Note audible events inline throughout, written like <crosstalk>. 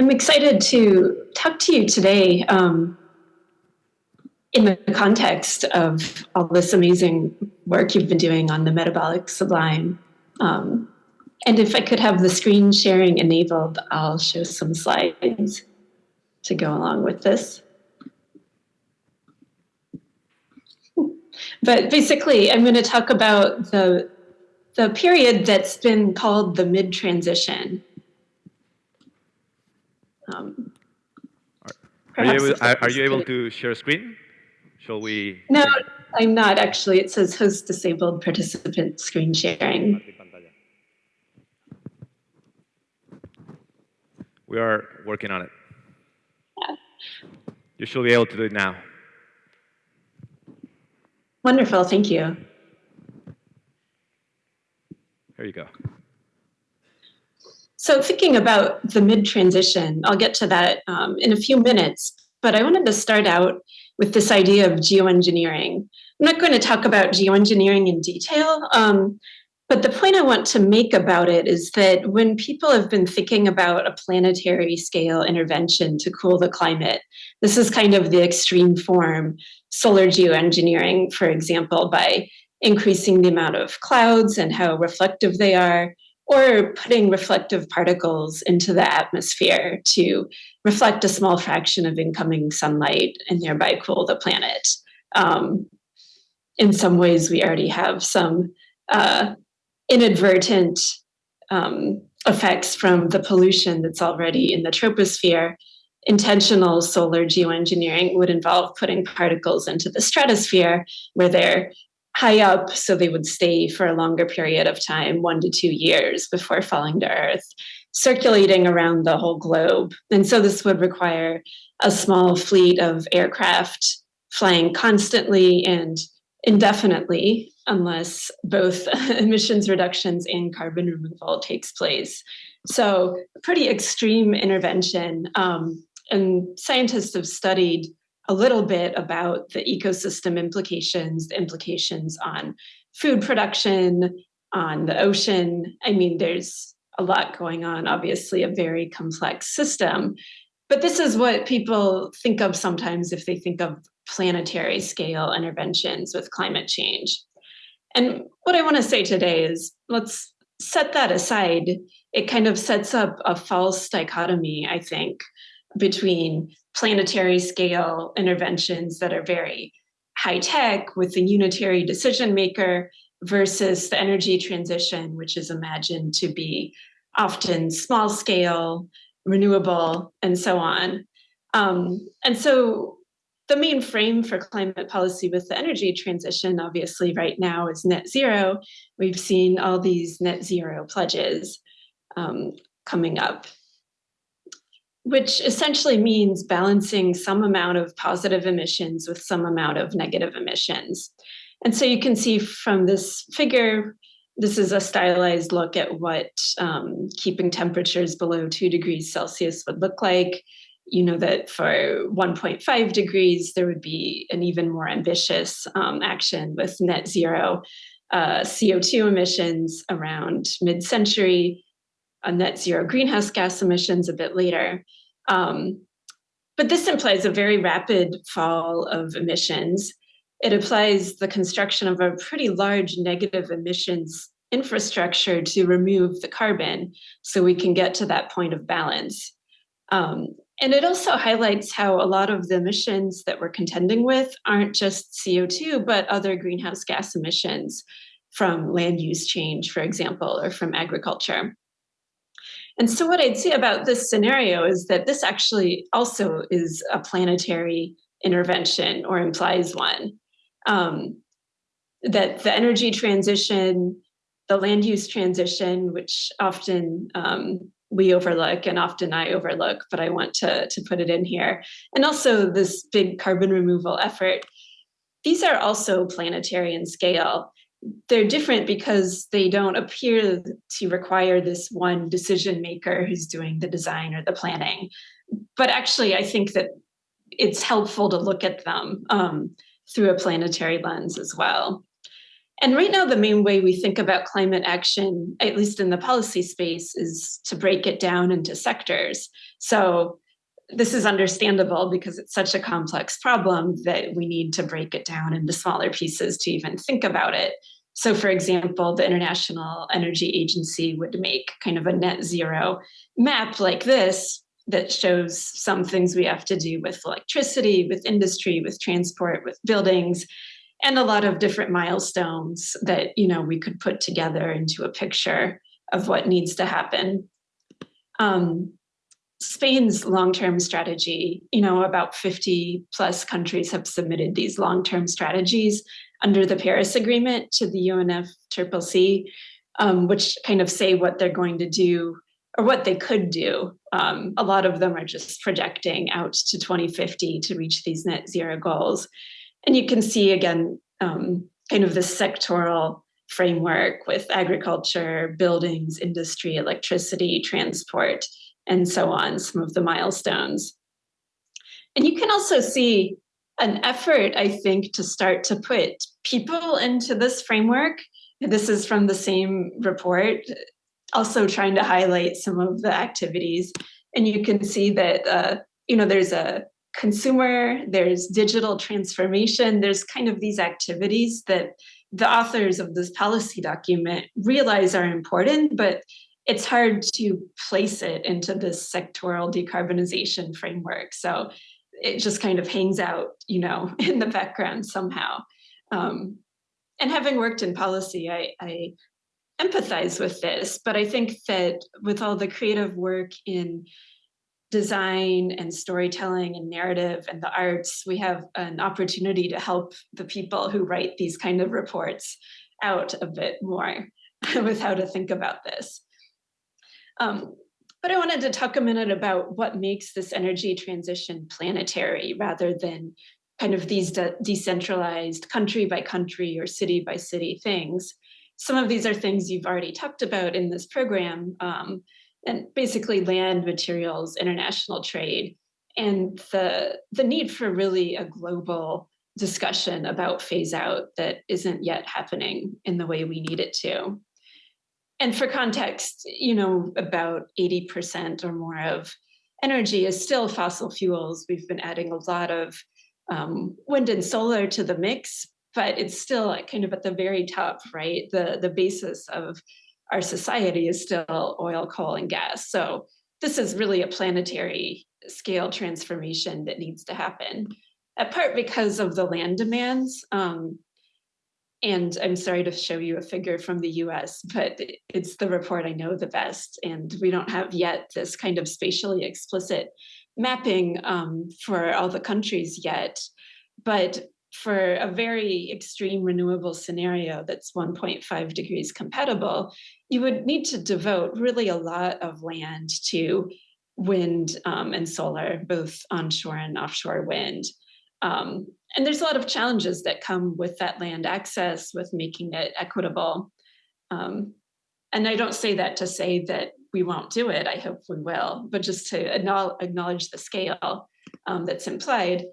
I'm excited to talk to you today um, in the context of all this amazing work you've been doing on the metabolic sublime. Um, and if I could have the screen sharing enabled, I'll show some slides to go along with this. But basically, I'm going to talk about the, the period that's been called the mid-transition. Um, are, you able, are, are you able to share a screen? Shall we? No, I'm not actually. It says host disabled participant screen sharing. We are working on it. Yeah. You should be able to do it now. Wonderful, thank you. Here you go. So thinking about the mid-transition, I'll get to that um, in a few minutes, but I wanted to start out with this idea of geoengineering. I'm not going to talk about geoengineering in detail, um, but the point I want to make about it is that when people have been thinking about a planetary scale intervention to cool the climate, this is kind of the extreme form, solar geoengineering, for example, by increasing the amount of clouds and how reflective they are, or putting reflective particles into the atmosphere to reflect a small fraction of incoming sunlight and thereby cool the planet. Um, in some ways, we already have some uh, inadvertent um, effects from the pollution that's already in the troposphere, intentional solar geoengineering would involve putting particles into the stratosphere where they're high up so they would stay for a longer period of time, one to two years before falling to Earth, circulating around the whole globe. And so this would require a small fleet of aircraft flying constantly and indefinitely unless both <laughs> emissions reductions and carbon removal takes place. So pretty extreme intervention. Um, and scientists have studied a little bit about the ecosystem implications, the implications on food production, on the ocean. I mean, there's a lot going on, obviously a very complex system. But this is what people think of sometimes if they think of planetary scale interventions with climate change. And what I want to say today is let's set that aside. It kind of sets up a false dichotomy, I think, between planetary scale interventions that are very high tech with the unitary decision maker versus the energy transition, which is imagined to be often small scale, renewable, and so on. Um, and so the main frame for climate policy with the energy transition, obviously right now is net zero. We've seen all these net zero pledges um, coming up, which essentially means balancing some amount of positive emissions with some amount of negative emissions. And so you can see from this figure, this is a stylized look at what um, keeping temperatures below two degrees Celsius would look like you know that for 1.5 degrees, there would be an even more ambitious um, action with net zero uh, CO2 emissions around mid-century, a net zero greenhouse gas emissions a bit later. Um, but this implies a very rapid fall of emissions. It applies the construction of a pretty large negative emissions infrastructure to remove the carbon so we can get to that point of balance. Um, and it also highlights how a lot of the emissions that we're contending with aren't just CO2, but other greenhouse gas emissions from land use change, for example, or from agriculture. And so what I'd say about this scenario is that this actually also is a planetary intervention or implies one. Um, that the energy transition, the land use transition, which often um, we overlook and often I overlook, but I want to, to put it in here. And also this big carbon removal effort. These are also planetary in scale. They're different because they don't appear to require this one decision maker who's doing the design or the planning. But actually, I think that it's helpful to look at them um, through a planetary lens as well. And right now, the main way we think about climate action, at least in the policy space, is to break it down into sectors. So this is understandable because it's such a complex problem that we need to break it down into smaller pieces to even think about it. So for example, the International Energy Agency would make kind of a net zero map like this that shows some things we have to do with electricity, with industry, with transport, with buildings, and a lot of different milestones that you know we could put together into a picture of what needs to happen. Um, Spain's long-term strategy, you know, about 50 plus countries have submitted these long-term strategies under the Paris Agreement to the UNFCCC, um, which kind of say what they're going to do or what they could do. Um, a lot of them are just projecting out to 2050 to reach these net zero goals. And you can see again, um, kind of this sectoral framework with agriculture, buildings, industry, electricity, transport, and so on, some of the milestones. And you can also see an effort, I think, to start to put people into this framework. This is from the same report, also trying to highlight some of the activities. And you can see that, uh, you know, there's a consumer, there's digital transformation, there's kind of these activities that the authors of this policy document realize are important, but it's hard to place it into this sectoral decarbonization framework. So it just kind of hangs out, you know, <laughs> in the background somehow. Um, and having worked in policy, I, I empathize with this, but I think that with all the creative work in design and storytelling and narrative and the arts, we have an opportunity to help the people who write these kind of reports out a bit more with how to think about this. Um, but I wanted to talk a minute about what makes this energy transition planetary rather than kind of these de decentralized country by country or city by city things. Some of these are things you've already talked about in this program, um, and basically land, materials, international trade, and the, the need for really a global discussion about phase out that isn't yet happening in the way we need it to and for context, you know, about 80% or more of energy is still fossil fuels. We've been adding a lot of um, wind and solar to the mix, but it's still kind of at the very top, right? The, the basis of our society is still oil, coal, and gas. So this is really a planetary scale transformation that needs to happen, apart because of the land demands. Um, and I'm sorry to show you a figure from the US, but it's the report I know the best. And we don't have yet this kind of spatially explicit mapping um, for all the countries yet. But for a very extreme renewable scenario that's 1.5 degrees compatible, you would need to devote really a lot of land to wind um, and solar, both onshore and offshore wind. Um, and there's a lot of challenges that come with that land access, with making it equitable. Um, and I don't say that to say that we won't do it, I hope we will, but just to acknowledge the scale um, that's implied.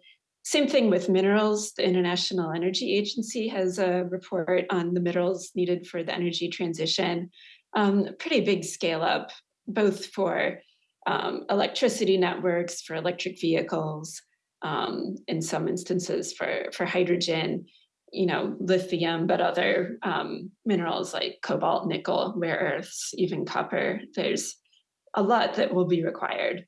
Same thing with minerals. The International Energy Agency has a report on the minerals needed for the energy transition. Um, pretty big scale up, both for um, electricity networks, for electric vehicles, um, in some instances for, for hydrogen, you know, lithium, but other um, minerals like cobalt, nickel, rare earths, even copper. There's a lot that will be required.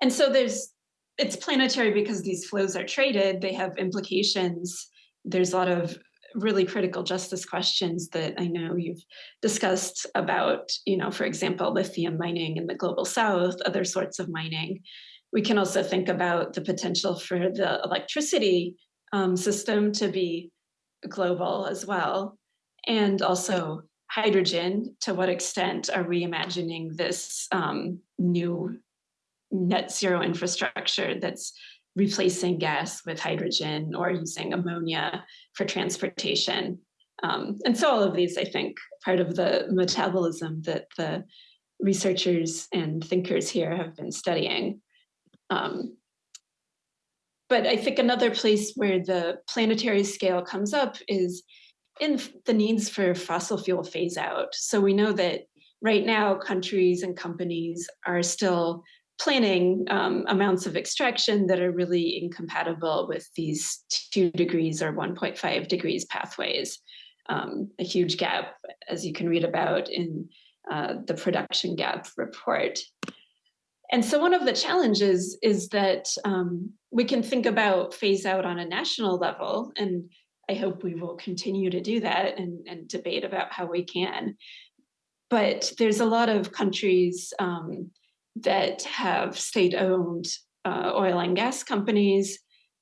And so there's, it's planetary because these flows are traded, they have implications. There's a lot of really critical justice questions that I know you've discussed about, you know, for example, lithium mining in the global south, other sorts of mining. We can also think about the potential for the electricity um, system to be global as well. And also hydrogen, to what extent are we imagining this um, new net zero infrastructure that's replacing gas with hydrogen or using ammonia for transportation. Um, and so all of these, I think, part of the metabolism that the researchers and thinkers here have been studying. Um, but I think another place where the planetary scale comes up is in the needs for fossil fuel phase out. So we know that right now countries and companies are still planning um, amounts of extraction that are really incompatible with these two degrees or 1.5 degrees pathways. Um, a huge gap, as you can read about in uh, the production gap report. And so one of the challenges is that um, we can think about phase out on a national level, and I hope we will continue to do that and, and debate about how we can. But there's a lot of countries um, that have state-owned uh, oil and gas companies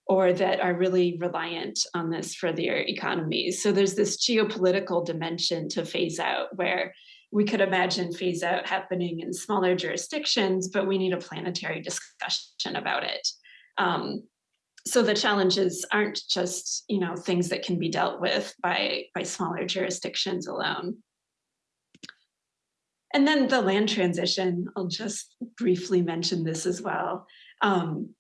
or that are really reliant on this for their economies. So there's this geopolitical dimension to phase out where we could imagine phase out happening in smaller jurisdictions, but we need a planetary discussion about it. Um, so the challenges aren't just you know things that can be dealt with by by smaller jurisdictions alone. And then the land transition, I'll just briefly mention this as well. Um,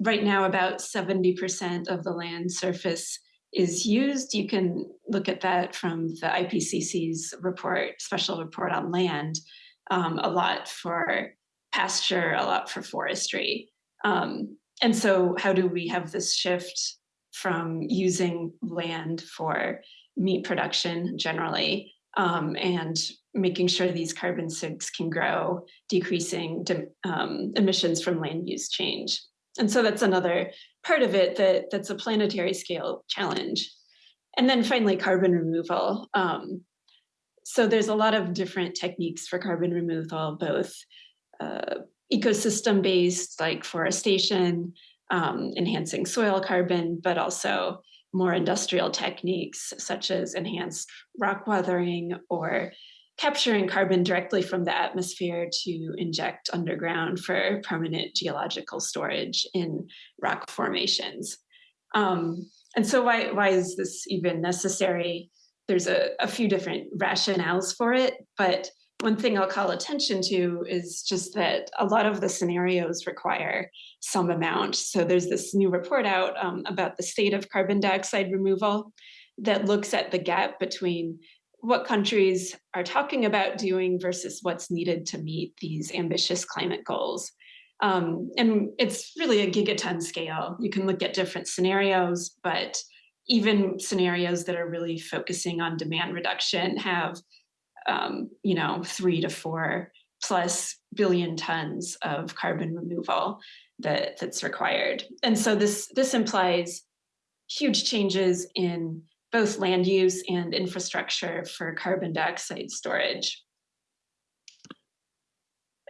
right now, about 70% of the land surface is used. You can look at that from the IPCC's report, special report on land, um, a lot for pasture, a lot for forestry. Um, and so how do we have this shift from using land for meat production generally um, and making sure these carbon sinks can grow, decreasing um, emissions from land use change. And so that's another part of it that, that's a planetary scale challenge. And then finally, carbon removal. Um, so there's a lot of different techniques for carbon removal, both uh, ecosystem based, like forestation, um, enhancing soil carbon, but also more industrial techniques such as enhanced rock weathering or capturing carbon directly from the atmosphere to inject underground for permanent geological storage in rock formations. Um, and so why, why is this even necessary? There's a, a few different rationales for it, but one thing I'll call attention to is just that a lot of the scenarios require some amount. So there's this new report out um, about the state of carbon dioxide removal that looks at the gap between what countries are talking about doing versus what's needed to meet these ambitious climate goals. Um, and it's really a gigaton scale. You can look at different scenarios, but even scenarios that are really focusing on demand reduction have, um, you know, three to four plus billion tons of carbon removal that, that's required. And so this, this implies huge changes in both land use and infrastructure for carbon dioxide storage.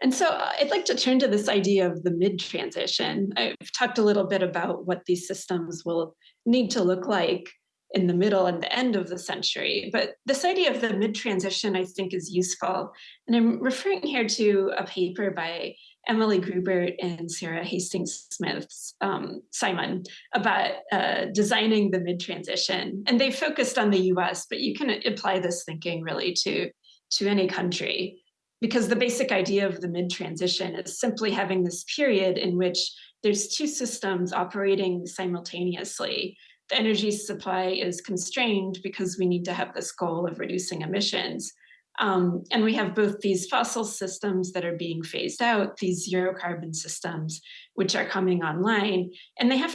And so uh, I'd like to turn to this idea of the mid-transition. I've talked a little bit about what these systems will need to look like in the middle and the end of the century. But this idea of the mid-transition, I think, is useful. And I'm referring here to a paper by Emily Grubert and Sarah Hastings Smith's um, Simon about uh, designing the mid-transition. And they focused on the US, but you can apply this thinking really to, to any country because the basic idea of the mid-transition is simply having this period in which there's two systems operating simultaneously. The energy supply is constrained because we need to have this goal of reducing emissions. Um, and we have both these fossil systems that are being phased out, these zero carbon systems, which are coming online, and they have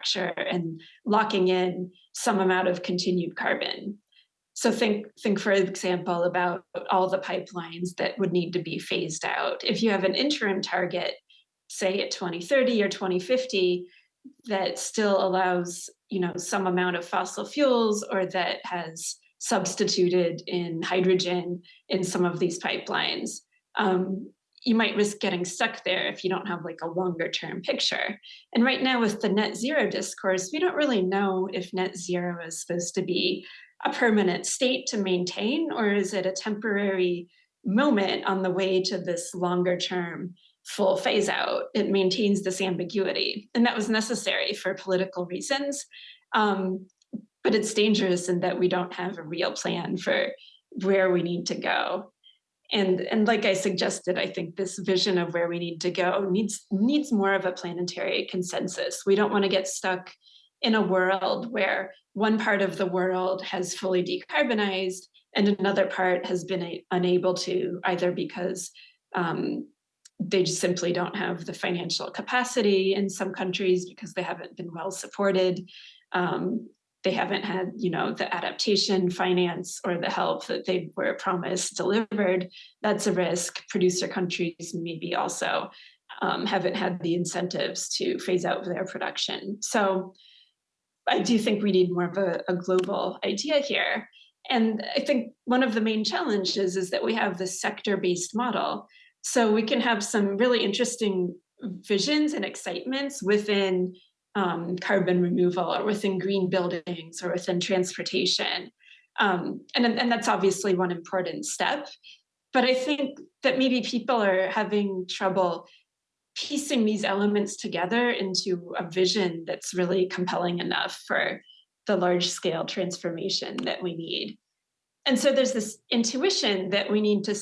infrastructure and locking in some amount of continued carbon. So think, think for example, about all the pipelines that would need to be phased out. If you have an interim target, say at 2030 or 2050, that still allows you know some amount of fossil fuels or that has substituted in hydrogen in some of these pipelines um, you might risk getting stuck there if you don't have like a longer term picture and right now with the net zero discourse we don't really know if net zero is supposed to be a permanent state to maintain or is it a temporary moment on the way to this longer term full phase out. It maintains this ambiguity. And that was necessary for political reasons. Um, but it's dangerous in that we don't have a real plan for where we need to go. And, and like I suggested, I think this vision of where we need to go needs, needs more of a planetary consensus. We don't want to get stuck in a world where one part of the world has fully decarbonized and another part has been a, unable to, either because um, they just simply don't have the financial capacity in some countries because they haven't been well supported. Um, they haven't had, you know, the adaptation finance or the help that they were promised delivered. That's a risk. Producer countries maybe also um, haven't had the incentives to phase out their production. So I do think we need more of a, a global idea here. And I think one of the main challenges is that we have this sector-based model so we can have some really interesting visions and excitements within um, carbon removal or within green buildings or within transportation. Um, and, and that's obviously one important step. But I think that maybe people are having trouble piecing these elements together into a vision that's really compelling enough for the large scale transformation that we need. And so there's this intuition that we need to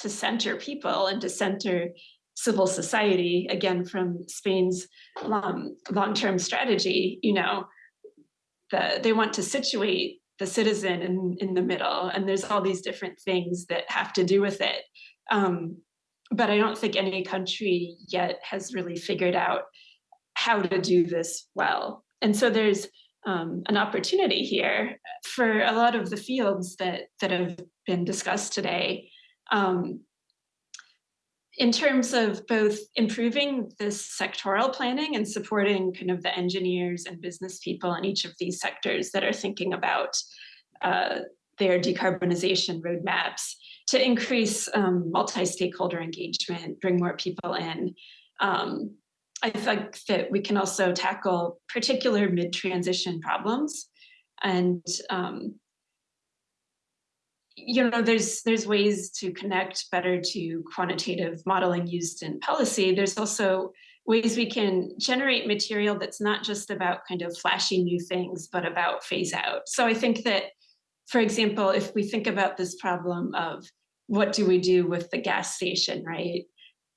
to center people and to center civil society, again, from Spain's um, long-term strategy, you know, the, they want to situate the citizen in, in the middle, and there's all these different things that have to do with it. Um, but I don't think any country yet has really figured out how to do this well. And so there's um, an opportunity here for a lot of the fields that, that have been discussed today um, in terms of both improving this sectoral planning and supporting kind of the engineers and business people in each of these sectors that are thinking about uh, their decarbonization roadmaps to increase um, multi-stakeholder engagement, bring more people in. Um, I think that we can also tackle particular mid-transition problems and um, you know, there's there's ways to connect better to quantitative modeling used in policy. There's also ways we can generate material that's not just about kind of flashy new things, but about phase out. So I think that, for example, if we think about this problem of what do we do with the gas station, right?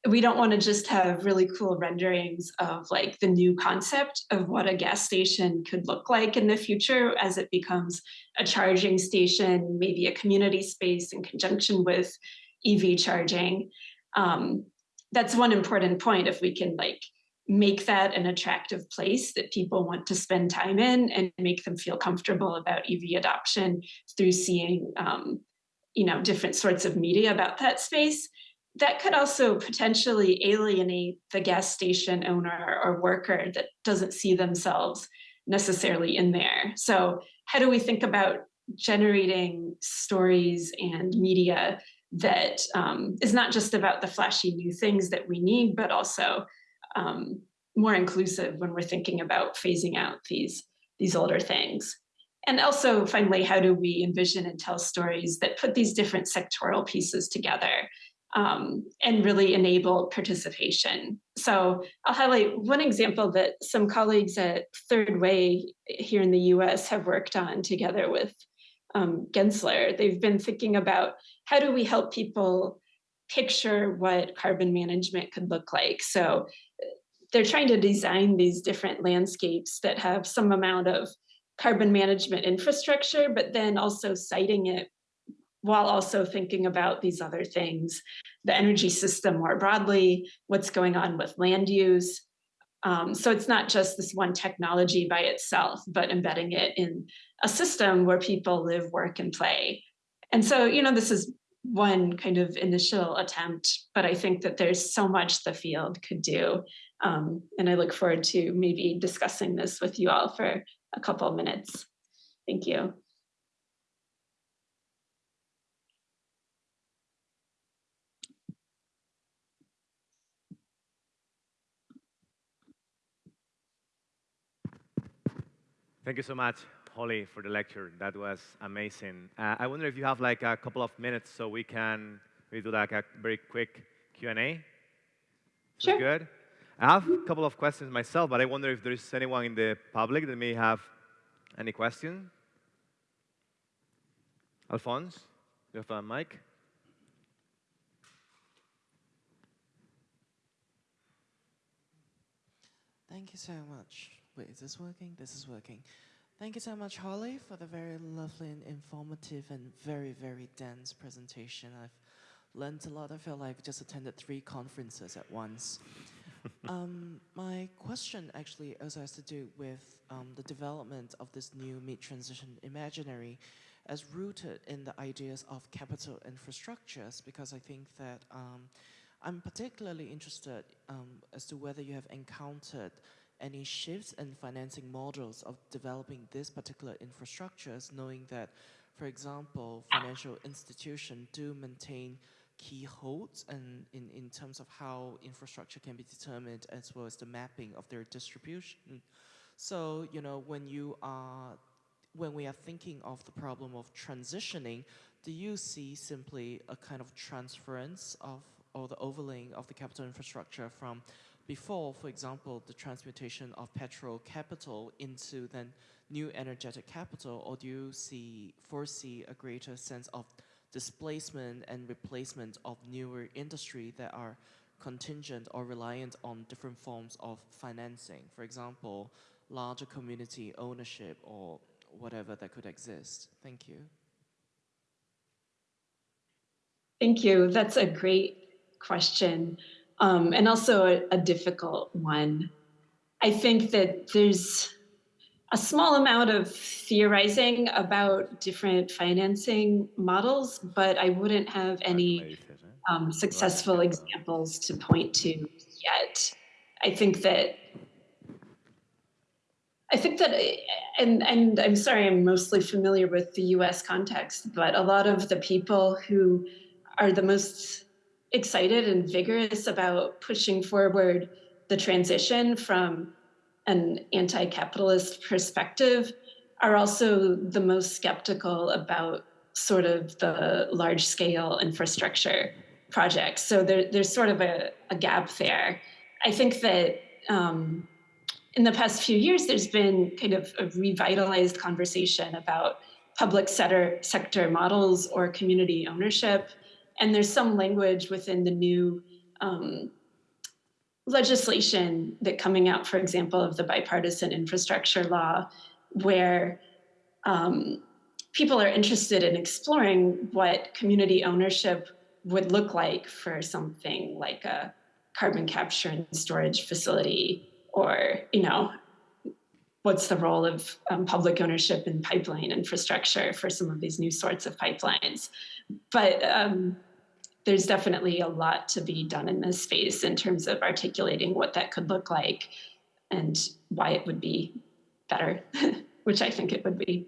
We don't want to just have really cool renderings of like the new concept of what a gas station could look like in the future as it becomes a charging station, maybe a community space in conjunction with EV charging. Um, that's one important point if we can like make that an attractive place that people want to spend time in and make them feel comfortable about EV adoption through seeing um, you know, different sorts of media about that space that could also potentially alienate the gas station owner or worker that doesn't see themselves necessarily in there. So how do we think about generating stories and media that um, is not just about the flashy new things that we need, but also um, more inclusive when we're thinking about phasing out these, these older things. And also, finally, how do we envision and tell stories that put these different sectoral pieces together um, and really enable participation. So I'll highlight one example that some colleagues at Third Way here in the US have worked on together with um, Gensler. They've been thinking about how do we help people picture what carbon management could look like. So they're trying to design these different landscapes that have some amount of carbon management infrastructure, but then also siting it while also thinking about these other things, the energy system more broadly, what's going on with land use, Um, so it's not just this one technology by itself, but embedding it in a system where people live, work, and play. And so, you know, this is one kind of initial attempt, but I think that there's so much the field could do. Um, and I look forward to maybe discussing this with you all for a couple of minutes. Thank you. Thank you so much, Holly, for the lecture. That was amazing. Uh, I wonder if you have like a couple of minutes so we can we do like a very quick Q&A. Sure. Good. I have a couple of questions myself, but I wonder if there is anyone in the public that may have any question. Alphonse, you have a mic? Thank you so much. Wait, is this working? This is working. Thank you so much, Holly, for the very lovely and informative and very, very dense presentation. I've learned a lot. I feel like I just attended three conferences at once. <laughs> um, my question actually also has to do with um, the development of this new mid-transition imaginary as rooted in the ideas of capital infrastructures because I think that um, I'm particularly interested um, as to whether you have encountered any shifts in financing models of developing this particular infrastructures, knowing that, for example, financial institutions do maintain key holds and in, in terms of how infrastructure can be determined as well as the mapping of their distribution. So, you know, when you are, when we are thinking of the problem of transitioning, do you see simply a kind of transference of or the overlaying of the capital infrastructure from before, for example, the transmutation of petrol capital into then new energetic capital, or do you see foresee a greater sense of displacement and replacement of newer industry that are contingent or reliant on different forms of financing? For example, larger community ownership or whatever that could exist. Thank you. Thank you. That's a great question um, and also a, a difficult one. I think that there's a small amount of theorizing about different financing models, but I wouldn't have any um, successful examples to point to yet. I think that I think that, and and I'm sorry, I'm mostly familiar with the U.S. context, but a lot of the people who are the most excited and vigorous about pushing forward the transition from an anti-capitalist perspective are also the most skeptical about sort of the large scale infrastructure projects. So there, there's sort of a, a, gap there. I think that um, in the past few years, there's been kind of a revitalized conversation about public sector, sector models or community ownership and there's some language within the new um, legislation that coming out, for example, of the bipartisan infrastructure law, where um, people are interested in exploring what community ownership would look like for something like a carbon capture and storage facility or, you know, what's the role of um, public ownership in pipeline infrastructure for some of these new sorts of pipelines. But um, there's definitely a lot to be done in this space in terms of articulating what that could look like and why it would be better, <laughs> which I think it would be.